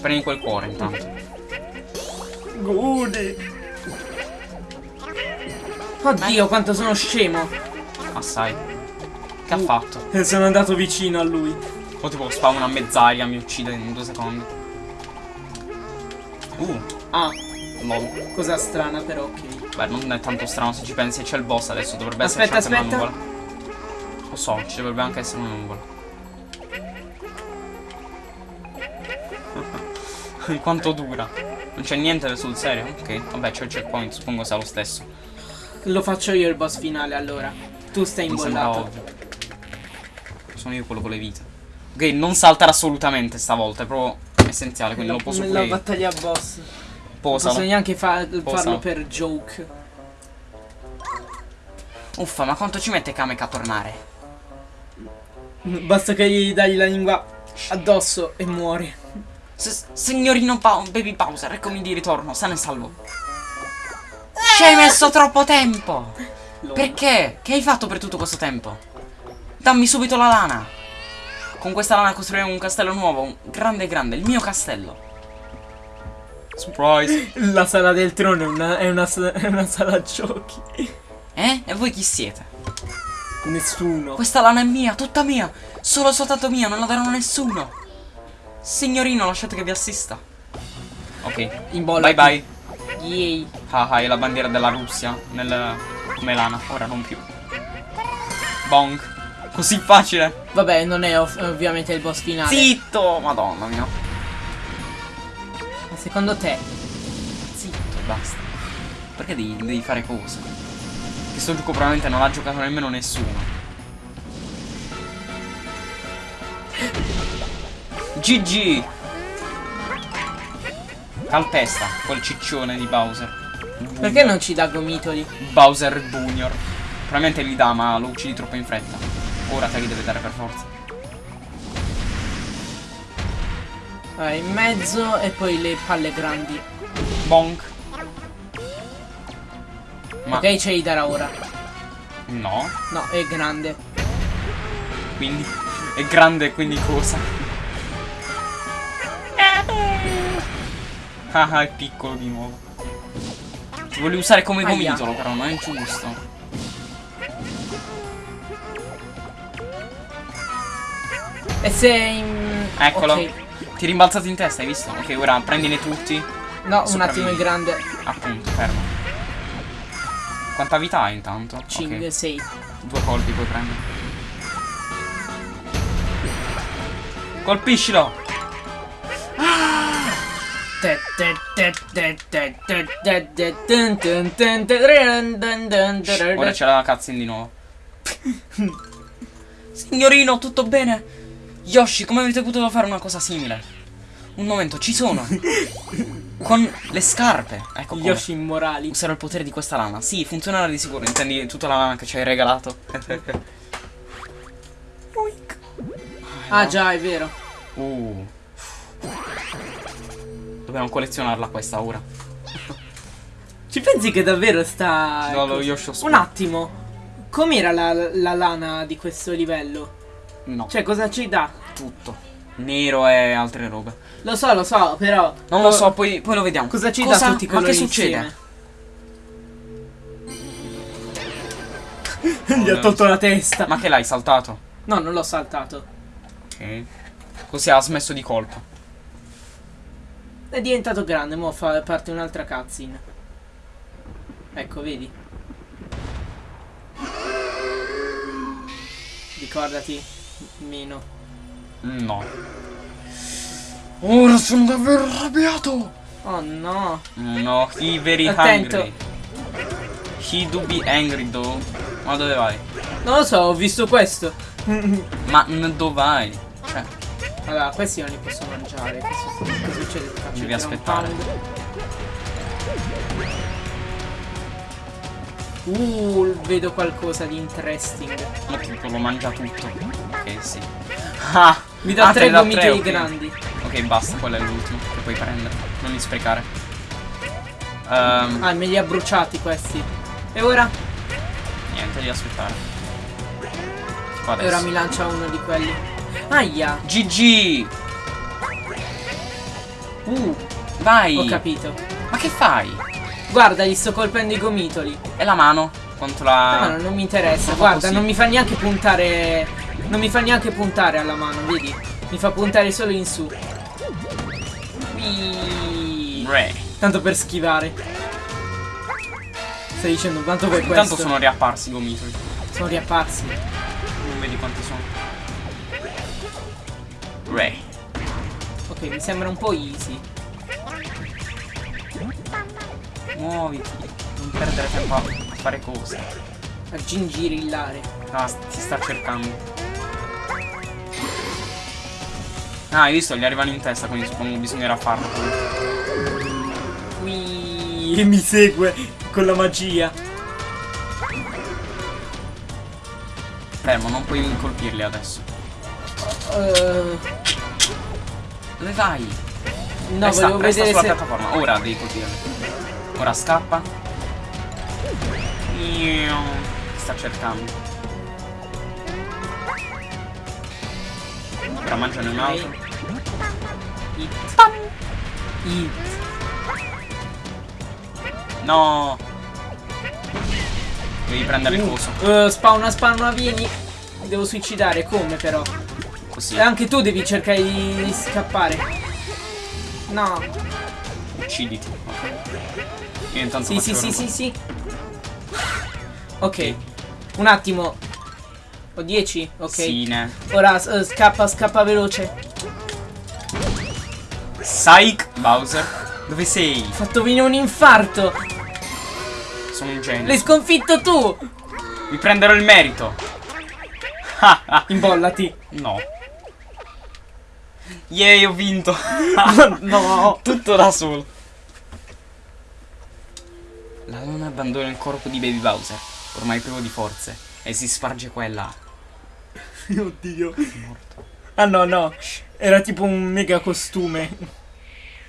Speaker 1: Prendi quel cuore intanto.
Speaker 2: Godi. Oddio, quanto sono scemo.
Speaker 1: Assai. Che ha
Speaker 2: Uh.
Speaker 1: fatto?
Speaker 2: Sono andato vicino a lui.
Speaker 1: O tipo spawna a mezz'aria, mi uccide in due secondi. Uh,
Speaker 2: Ah,
Speaker 1: lol.
Speaker 2: cosa strana però, ok.
Speaker 1: Beh, non è tanto strano se ci pensi, c'è il boss adesso, dovrebbe
Speaker 2: Aspetta,
Speaker 1: una
Speaker 2: aspetta.
Speaker 1: So, ci dovrebbe anche essere una nuvola. Quanto dura? Non c'è niente sul serio? Ok, vabbè c'è il checkpoint, suppongo sia lo stesso.
Speaker 2: Lo faccio io il boss finale allora. Tu stai
Speaker 1: sembra
Speaker 2: imbollato.
Speaker 1: Sono io quello con le vite. Ok, non saltare assolutamente stavolta, è proprio essenziale, quindi lo posso
Speaker 2: La
Speaker 1: pure io.
Speaker 2: battaglia boss. Non
Speaker 1: Posalo.
Speaker 2: posso neanche fa-
Speaker 1: Posalo.
Speaker 2: farlo per joke.
Speaker 1: Uffa, ma quanto ci mette Kamek a tornare?
Speaker 2: Basta che gli dai la lingua addosso e muore.
Speaker 1: S- signorino pa- Baby Bowser, eccomi di ritorno, sano e salvo. Ci hai messo troppo tempo! Perché? Che hai fatto per tutto questo tempo? Dammi subito la lana! Con questa lana costruiremo un castello nuovo, un grande grande, il mio castello. Surprise.
Speaker 2: La sala del trono è una, è una, è una sala giochi.
Speaker 1: Eh? E voi chi siete?
Speaker 2: Nessuno.
Speaker 1: Questa lana è mia, tutta mia. Solo soltanto mia, non la darò a nessuno. Signorino, lasciate che vi assista. Ok.
Speaker 2: In bolla.
Speaker 1: Bye bye.
Speaker 2: Yay.
Speaker 1: Ah, ah, è la bandiera della Russia nel come lana, ora non più. Bong. Così facile.
Speaker 2: Vabbè, non è ov- ovviamente il boss finale.
Speaker 1: Zitto, madonna mia.
Speaker 2: Ma secondo te?
Speaker 1: Zitto, basta. Perché devi, devi fare cose? Che sto gioco probabilmente non l'ha giocato nemmeno nessuno. GG! Calpesta, quel ciccione di Bowser.
Speaker 2: Perché non ci dà gomitoli?
Speaker 1: Bowser Junior. Probabilmente li dà, ma lo uccidi troppo in fretta. Ora te li deve dare per forza.
Speaker 2: Allora, in mezzo e poi le palle grandi.
Speaker 1: Bonk. Ma
Speaker 2: Ok, ce li darà ora.
Speaker 1: no,
Speaker 2: No, è grande.
Speaker 1: quindi è grande, quindi cosa? Ah, ah, è piccolo di nuovo. Ti volevi usare come gomitolo, però non è giusto.
Speaker 2: E se in...
Speaker 1: Eccolo.
Speaker 2: Ok.
Speaker 1: Ti è rimbalzato in testa, hai visto? Ok, ora prendine tutti.
Speaker 2: No, un
Speaker 1: Sopravvivi.
Speaker 2: attimo il grande.
Speaker 1: Appunto, fermo. Quanta vita hai intanto?
Speaker 2: 5,
Speaker 1: Ok,
Speaker 2: 6.
Speaker 1: Due colpi puoi prendere. Colpiscilo! Ora c'è la cutscene di nuovo. Signorino, tutto bene? Yoshi, come avete potuto fare una cosa simile? Un momento, ci sono. Con le scarpe. Ecco come.
Speaker 2: Yoshi immorali.
Speaker 1: Userò il potere di questa lana. Sì, funzionerà di sicuro. Intendi tutta la lana che ci hai regalato.
Speaker 2: Ah già, è vero.
Speaker 1: Uh. Dobbiamo collezionarla questa ora.
Speaker 2: Ci pensi che davvero sta...
Speaker 1: No, lo Yoshi.
Speaker 2: Un attimo. Com'era la, la lana di questo livello?
Speaker 1: No,
Speaker 2: Cioè, cosa ci dà?
Speaker 1: tutto. Nero e altre robe.
Speaker 2: Lo so, lo so, però...
Speaker 1: Non lo so, poi, poi lo vediamo.
Speaker 2: Cosa ci
Speaker 1: Cosa?
Speaker 2: dà tutti i
Speaker 1: Ma
Speaker 2: colori
Speaker 1: che succede?
Speaker 2: insieme? Gli ha tolto la testa.
Speaker 1: Ma che l'hai saltato?
Speaker 2: No, non l'ho saltato.
Speaker 1: Ok. Così ha smesso di colpo.
Speaker 2: È diventato grande, mo fa parte un'altra cutscene. Ecco, vedi? Ricordati, meno.
Speaker 1: No. Ora sono davvero arrabbiato.
Speaker 2: Oh no.
Speaker 1: No, he very
Speaker 2: Attento.
Speaker 1: hungry. He do be angry though. Ma dove vai?
Speaker 2: Non lo so, ho visto questo.
Speaker 1: Ma dove vai? Cioè,
Speaker 2: Allora, questi non li posso mangiare. Questo, che succede? Faccio
Speaker 1: Devi aspettare.
Speaker 2: Uh, vedo qualcosa di interesting.
Speaker 1: ma tipo lo mangia tutto. Ok, sì. Ah,
Speaker 2: Mi dà
Speaker 1: ah,
Speaker 2: tre
Speaker 1: ok.
Speaker 2: grandi.
Speaker 1: Ok, basta, quello è l'ultimo che puoi prendere. Non li sprecare. Ehm,
Speaker 2: Ah, me li ha bruciati questi. E ora?
Speaker 1: niente, devi aspettare. Tipo
Speaker 2: E ora mi lancia uno di quelli. Aia!
Speaker 1: GG!
Speaker 2: Uh,
Speaker 1: Vai!
Speaker 2: ho capito.
Speaker 1: Ma che fai?
Speaker 2: Guarda, gli sto colpendo i gomitoli.
Speaker 1: E la mano? Quanto la...
Speaker 2: No, non mi interessa. Guarda,
Speaker 1: così.
Speaker 2: non mi fa neanche puntare. Non mi fa neanche puntare alla mano, vedi? Mi fa puntare solo in su.
Speaker 1: Re.
Speaker 2: Tanto per schivare. Stai dicendo tanto per
Speaker 1: Intanto
Speaker 2: questo.
Speaker 1: sono riapparsi i gomitoli.
Speaker 2: sono riapparsi.
Speaker 1: Non vedi quanti sono. Re.
Speaker 2: Ok, mi sembra un po' easy.
Speaker 1: Muoviti. Non perdere tempo a fare cose.
Speaker 2: A gingirillare.
Speaker 1: Ah, si sta cercando. Ah, hai visto? Gli arrivano in testa, quindi suppongo bisognerà farlo.
Speaker 2: Whee. Mi segue con la magia.
Speaker 1: Fermo, non puoi colpirli adesso.
Speaker 2: Eh,
Speaker 1: Dove vai?
Speaker 2: no,
Speaker 1: resta,
Speaker 2: volevo
Speaker 1: resta
Speaker 2: vedere
Speaker 1: sulla
Speaker 2: se.
Speaker 1: piattaforma. Ora devi colpirli. Ora scappa. Sta cercando. Ora mangiano un altro.
Speaker 2: Hit. Hit.
Speaker 1: No! Devi prendere il
Speaker 2: Uh,
Speaker 1: coso.
Speaker 2: uh, spawna, spawna, vieni. Devo suicidare, come però?
Speaker 1: Così.
Speaker 2: E anche tu devi cercare di, scappare. No.
Speaker 1: Ucciditi. Io intanto
Speaker 2: Sì, sì, sì, sì, sì. Ok. Un attimo. Ho 10? Ok.
Speaker 1: Sì, ne.
Speaker 2: Ora uh, scappa, scappa veloce.
Speaker 1: Psych Bowser. Dove sei?
Speaker 2: Ho fatto venire un infarto.
Speaker 1: Sono un genio.
Speaker 2: L'hai sconfitto tu.
Speaker 1: Mi prenderò il merito.
Speaker 2: Imbollati.
Speaker 1: No. Yay, ho vinto.
Speaker 2: no.
Speaker 1: Tutto da solo. La donna abbandona il corpo di Baby Bowser, ormai privo di forze, e si sparge qua e là.
Speaker 2: Oddio.
Speaker 1: Morto.
Speaker 2: Ah no, no. Era tipo un mega costume.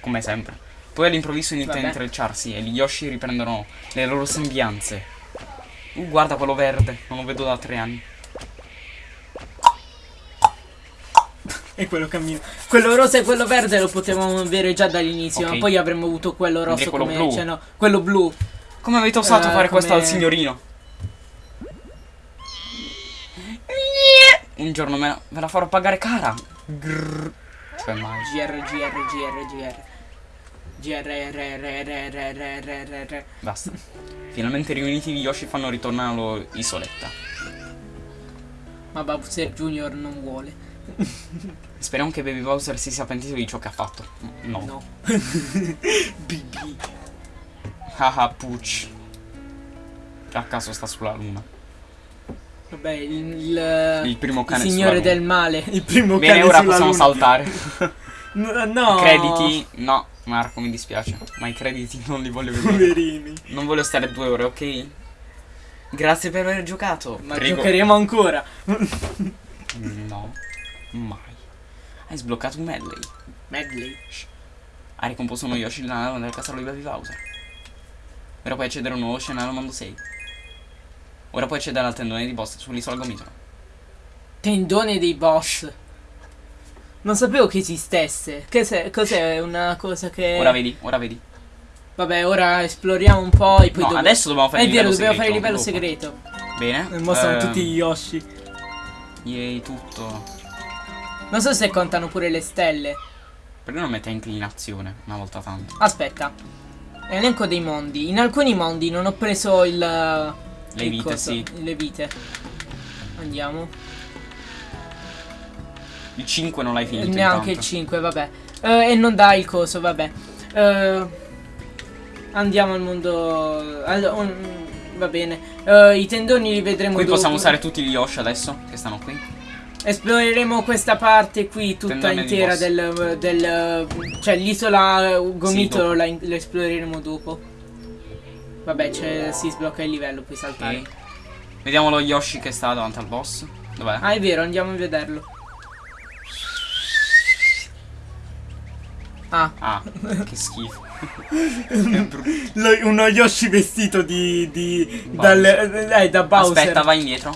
Speaker 1: Come sempre. Poi all'improvviso inizia a intrecciarsi e gli Yoshi riprendono le loro sembianze. Uh, guarda quello verde, non lo vedo da tre anni.
Speaker 2: E quello cammina. Quello rosa e quello verde lo potevamo avere già dall'inizio,
Speaker 1: Ok.
Speaker 2: ma poi avremmo avuto quello rosso
Speaker 1: quello
Speaker 2: come.
Speaker 1: blu.
Speaker 2: Cioè no, quello blu.
Speaker 1: Come avete osato
Speaker 2: Eh,
Speaker 1: fare questo
Speaker 2: come-
Speaker 1: al signorino? Un giorno me la, me la farò pagare cara. Grrr. Cioè mai.
Speaker 2: GR, GR, GR, GR. GR.
Speaker 1: Basta. Finalmente riuniti gli Yoshi fanno loro isoletta.
Speaker 2: Ma Bowser Junior non vuole.
Speaker 1: Speriamo che Baby Bowser si sia pentito di ciò che ha fatto. No.
Speaker 2: No. BB.
Speaker 1: Haha, Pucci. A caso sta sulla luna.
Speaker 2: Vabbè, il, il,
Speaker 1: Il primo cane
Speaker 2: il signore del male. Il primo
Speaker 1: Bene,
Speaker 2: cane
Speaker 1: ora possiamo
Speaker 2: luna.
Speaker 1: saltare.
Speaker 2: N- no.
Speaker 1: Crediti? No, Marco, mi dispiace. Ma i crediti non li voglio vedere.
Speaker 2: Poverini.
Speaker 1: Non voglio stare due ore, ok? Grazie per aver giocato.
Speaker 2: Ma
Speaker 1: Prego.
Speaker 2: giocheremo ancora.
Speaker 1: No, mai. Hai sbloccato un medley.
Speaker 2: Medley.
Speaker 1: Hai ricomposto uno Yoshi nella del castello di Baby Bowser. Ora puoi accedere a un nuovo scenario al mondo 6. Ora puoi accedere al tendone di boss sull'isola Gomitolo.
Speaker 2: Tendone dei boss. Non sapevo che esistesse. Che cos'è una cosa che.
Speaker 1: Ora vedi, ora vedi.
Speaker 2: Vabbè, ora esploriamo un po' e poi
Speaker 1: No,
Speaker 2: dopo-
Speaker 1: adesso dobbiamo fare
Speaker 2: È
Speaker 1: il
Speaker 2: vero,
Speaker 1: livello
Speaker 2: dobbiamo fare il livello
Speaker 1: segreto,
Speaker 2: segreto.
Speaker 1: Bene.
Speaker 2: E mostrano
Speaker 1: eh,
Speaker 2: tutti gli Yoshi.
Speaker 1: Yay, tutto.
Speaker 2: Non so se contano pure le stelle.
Speaker 1: Perché non mette inclinazione una volta tanto?
Speaker 2: Aspetta. Elenco dei mondi. In alcuni mondi non ho preso il.
Speaker 1: Le
Speaker 2: il
Speaker 1: vite,
Speaker 2: coso,
Speaker 1: sì.
Speaker 2: Le vite. Andiamo.
Speaker 1: Il 5 non l'hai finito.
Speaker 2: Neanche il
Speaker 1: intanto.
Speaker 2: 5, vabbè. Eh, e non dà il coso, vabbè. Eh, andiamo al mondo. al- un- va bene. Eh, I tendoni li vedremo
Speaker 1: Qui
Speaker 2: dopo.
Speaker 1: possiamo usare tutti gli Yoshi adesso che stanno qui.
Speaker 2: Esploreremo questa parte qui tutta
Speaker 1: Tendone
Speaker 2: intera del, del. Cioè l'isola Gomitolo
Speaker 1: dopo.
Speaker 2: la, la esploreremo dopo. Vabbè, c'è- si sblocca il livello, puoi saltare.
Speaker 1: Ok. Vediamo lo Yoshi che sta davanti al boss. Dov'è?
Speaker 2: Ah, è vero, andiamo a vederlo. Ah,
Speaker 1: Ah, che schifo. Brutto.
Speaker 2: uno Yoshi vestito di. di dal, eh, da Bowser.
Speaker 1: Aspetta, vai indietro.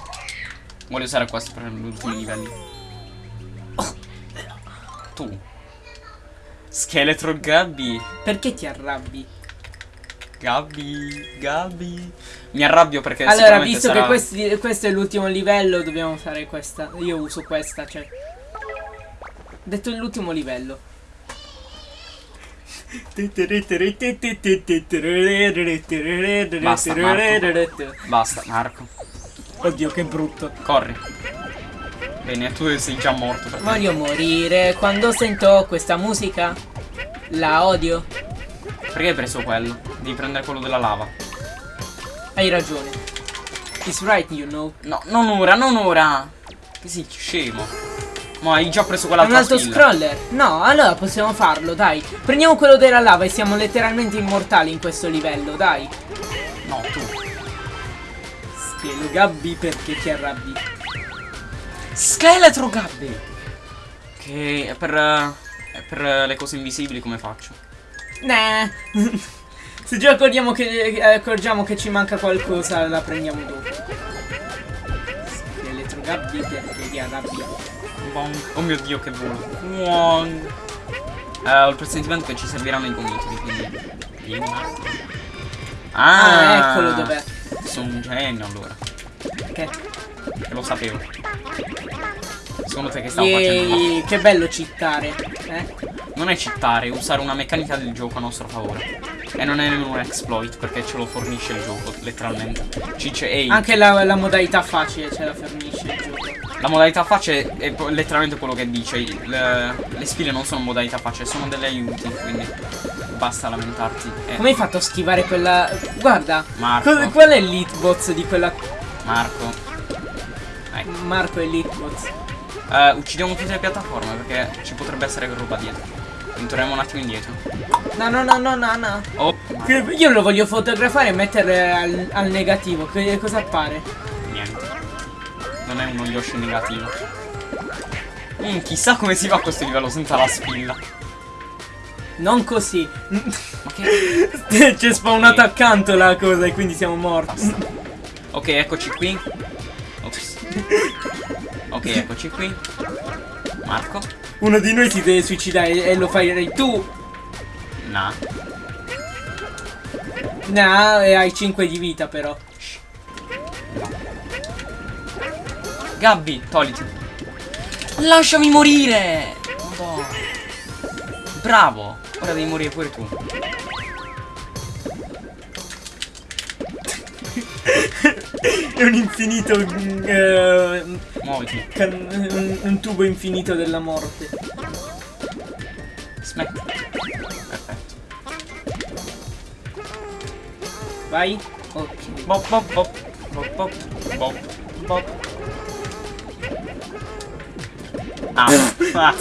Speaker 1: Voglio usare questo per gli ultimi livelli. Tu. Scheletro Gabby.
Speaker 2: Perché ti arrabbi?
Speaker 1: Gabby. Gabby. Mi arrabbio perché
Speaker 2: allora, visto
Speaker 1: sarà...
Speaker 2: che questi- questo è l'ultimo livello, dobbiamo fare questa. Io uso questa, cioè. Detto l'ultimo livello.
Speaker 1: Basta, Basta, Marco.
Speaker 2: Oddio, che brutto.
Speaker 1: Corri. Bene, tu sei già morto.
Speaker 2: Voglio morire quando sento questa musica. La odio.
Speaker 1: Perché hai preso quello? Devi prendere quello della lava.
Speaker 2: Hai ragione. It's right, you know.
Speaker 1: No, non ora, non ora. Che sei scemo. Ma hai già preso
Speaker 2: È un alto
Speaker 1: skill.
Speaker 2: scroller. No, allora possiamo farlo, dai. Prendiamo quello della lava e siamo letteralmente immortali in questo livello, dai.
Speaker 1: No, tu.
Speaker 2: Schelo Gabby perché ti arrabbi.
Speaker 1: Scheletro Gabby. Che è per, eh, è per le cose invisibili come faccio?
Speaker 2: Nah. Se già accorgiamo che, eh, accorgiamo che ci manca qualcosa, la prendiamo dopo. elettro gabbie perché ti arrabbia.
Speaker 1: Bong. Oh mio dio, che volo. Wong. Eh, ho il presentimento che ci serviranno i gomitoli, quindi. Marco.
Speaker 2: Ah, eccolo dov'è.
Speaker 1: Sono un genio allora.
Speaker 2: Che?
Speaker 1: Che lo sapevo. Secondo te che stavo facendo?
Speaker 2: Yeee, che bello cittare. Eh?
Speaker 1: Non è cittare, è usare una meccanica del gioco a nostro favore. E non è nemmeno un exploit perché ce lo fornisce il gioco, letteralmente. Ci dice, ehi,
Speaker 2: Anche la, la modalità facile ce la fornisce il gioco.
Speaker 1: la modalità facile è letteralmente quello che dice. Le, le sfide non sono modalità facile, sono delle aiuti, quindi basta lamentarti. Eh,
Speaker 2: Come hai fatto a schivare quella... Guarda,
Speaker 1: Marco.
Speaker 2: co- qual è l'hitbox di quella...
Speaker 1: Marco. Ecco.
Speaker 2: Marco è l'hitbox.
Speaker 1: Eh, uccidiamo tutte le piattaforme perché ci potrebbe essere roba dietro. Torniamo un attimo indietro.
Speaker 2: No, no, no, no, no, no.
Speaker 1: Oh,
Speaker 2: Io lo voglio fotografare e mettere al, al negativo. Che cosa appare?
Speaker 1: niente. Non è uno Yoshi negativo. Mm, chissà come si fa a questo livello senza la spilla.
Speaker 2: Non così.
Speaker 1: Ma che...
Speaker 2: C'è spawnato accanto la cosa e quindi siamo morti.
Speaker 1: Basta. Ok, eccoci qui. Ops. Ok, eccoci qui. Marco.
Speaker 2: Uno di noi si deve suicidare e lo fai tu.
Speaker 1: Nah.
Speaker 2: No, e hai 5 di vita però.
Speaker 1: Gabby, togliti. Lasciami morire! Madonna. Bravo. Ora devi morire pure tu.
Speaker 2: È un infinito. mm, eh,
Speaker 1: Muoviti.
Speaker 2: un, un tubo infinito della morte.
Speaker 1: Smetti. Perfetto.
Speaker 2: Vai. Ok.
Speaker 1: Bop bop bop. Bop bop bop bop. Ah, ah,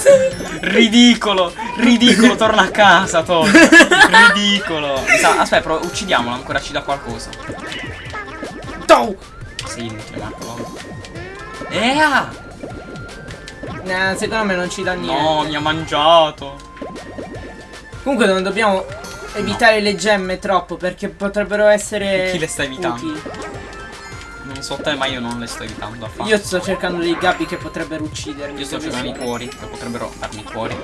Speaker 1: ridicolo, ridicolo, torna a casa, Todd. Ridicolo. Aspetta, però uccidiamolo, ancora ci dà qualcosa.
Speaker 2: Toh!
Speaker 1: Sì, inutile, Marco. Ea!
Speaker 2: Nah, secondo me non ci dà niente.
Speaker 1: No, mi ha mangiato.
Speaker 2: Comunque non dobbiamo evitare le gemme troppo perché potrebbero essere.
Speaker 1: Chi le sta evitando?
Speaker 2: utili.
Speaker 1: Non so te, ma io non le sto evitando affatto.
Speaker 2: Io sto cercando dei gabbi che potrebbero uccidermi.
Speaker 1: Io sto cercando i cuori, che potrebbero darmi i cuori.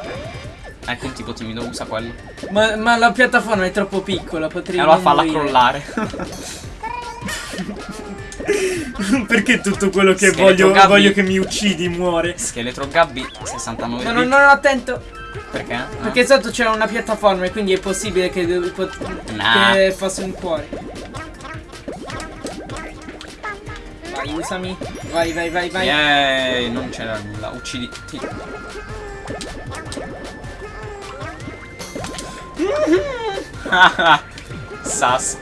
Speaker 1: Ecco un tipo timido, usa quello.
Speaker 2: Ma, ma la piattaforma è troppo piccola, potrei.
Speaker 1: E allora falla
Speaker 2: morire.
Speaker 1: crollare.
Speaker 2: Perché tutto quello che
Speaker 1: Scheletro
Speaker 2: voglio,
Speaker 1: Gabby.
Speaker 2: voglio che mi uccidi muore?
Speaker 1: Scheletro Gabby 69
Speaker 2: No,
Speaker 1: bit.
Speaker 2: no, no, no, attento.
Speaker 1: Perché? Ah.
Speaker 2: Perché sotto c'è una piattaforma e quindi è possibile che, pot-
Speaker 1: Nah.
Speaker 2: che fosse un cuore. Vai, usami. Vai, vai, vai, vai.
Speaker 1: Yay, non c'era nulla. Uccidi. Ti. Sas.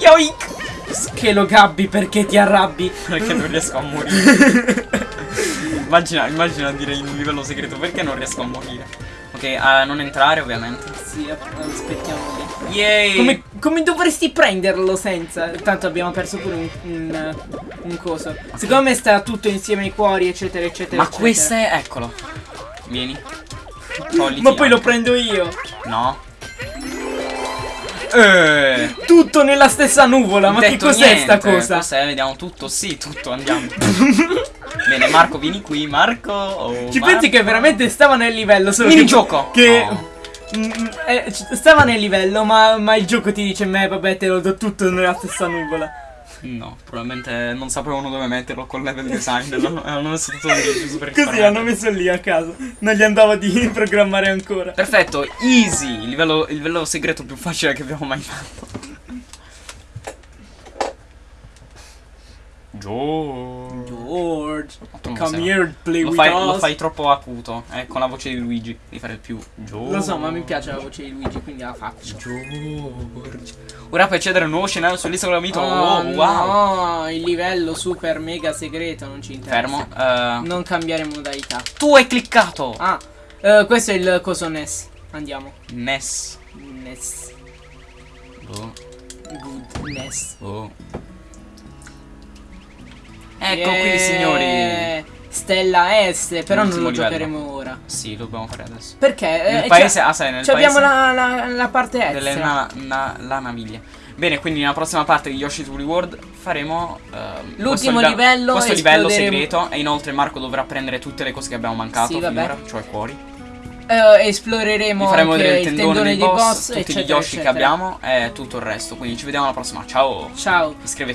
Speaker 1: Yoink!
Speaker 2: Schelo gabbi perché ti arrabbi.
Speaker 1: Perché non riesco a morire. immagina, immagina dire in un livello segreto perché non riesco a morire. Ok, a non entrare ovviamente.
Speaker 2: Sì, aspettiamo lì.
Speaker 1: Yay!
Speaker 2: Come, come dovresti prenderlo senza? Tanto abbiamo perso pure un, un, un coso. Secondo me sta tutto insieme ai cuori, eccetera, eccetera.
Speaker 1: Ma
Speaker 2: eccetera.
Speaker 1: questo è. Eccolo. Vieni. Togliti
Speaker 2: Ma poi lo prendo io.
Speaker 1: No. Eh.
Speaker 2: Tutto nella stessa nuvola. Ma che cos'è sta cosa?
Speaker 1: Cos'è? Vediamo tutto. Sì, tutto. Andiamo. Bene, Marco, vieni qui. Marco. oh,
Speaker 2: Ci
Speaker 1: Marco.
Speaker 2: pensi che veramente stava nel livello solo
Speaker 1: Minigioco.
Speaker 2: che, mm, eh, stava nel livello ma, ma il gioco ti dice me vabbè te lo do tutto nella stessa nuvola
Speaker 1: No, probabilmente non sapevano dove metterlo col level design. L'hanno hanno messo tutto lì giusto per
Speaker 2: così l'hanno messo lì a caso non gli andava di programmare ancora
Speaker 1: Perfetto, easy. Il livello, il livello segreto più facile che abbiamo mai fatto. George.
Speaker 2: George
Speaker 1: Non
Speaker 2: come here play
Speaker 1: Lo
Speaker 2: with
Speaker 1: fai,
Speaker 2: us
Speaker 1: lo fai troppo acuto, eh, con la voce di Luigi. Devi fare il più George.
Speaker 2: Lo so ma mi piace la voce di Luigi quindi la faccio
Speaker 1: George. Ora puoi accedere a un nuovo scenario sull'isola mito.
Speaker 2: Oh,
Speaker 1: Oh, wow.
Speaker 2: no il livello super mega segreto non ci interessa
Speaker 1: Fermo. eh,
Speaker 2: non cambiare modalità
Speaker 1: tu hai cliccato.
Speaker 2: ah eh, questo è il coso NES andiamo
Speaker 1: Ness.
Speaker 2: NES
Speaker 1: Oh,
Speaker 2: good NES
Speaker 1: oh. Ecco qui, signori.
Speaker 2: Eh, Stella S, però non lo
Speaker 1: livello.
Speaker 2: giocheremo ora.
Speaker 1: Sì, lo dobbiamo fare adesso.
Speaker 2: Perché?
Speaker 1: Nel
Speaker 2: Eh,
Speaker 1: paese,
Speaker 2: c'ha-
Speaker 1: ah, sai, nel
Speaker 2: c'abbiamo
Speaker 1: paese
Speaker 2: la, la, la parte S.
Speaker 1: delle na- na- la naviglia. Bene, quindi nella prossima parte di Yoshi's World faremo ehm,
Speaker 2: L'ultimo
Speaker 1: questo
Speaker 2: livello,
Speaker 1: questo livello segreto e inoltre Marco dovrà prendere tutte le cose che abbiamo mancato
Speaker 2: Sì, vabbè.
Speaker 1: finora, cioè cuori.
Speaker 2: Eh, esploreremo
Speaker 1: vedere il
Speaker 2: il
Speaker 1: tendone, dei boss, tutti
Speaker 2: eccetera,
Speaker 1: gli Yoshi che
Speaker 2: eccetera.
Speaker 1: abbiamo e tutto il resto. Quindi ci vediamo alla prossima. Ciao!
Speaker 2: Ciao.
Speaker 1: Iscrivetevi.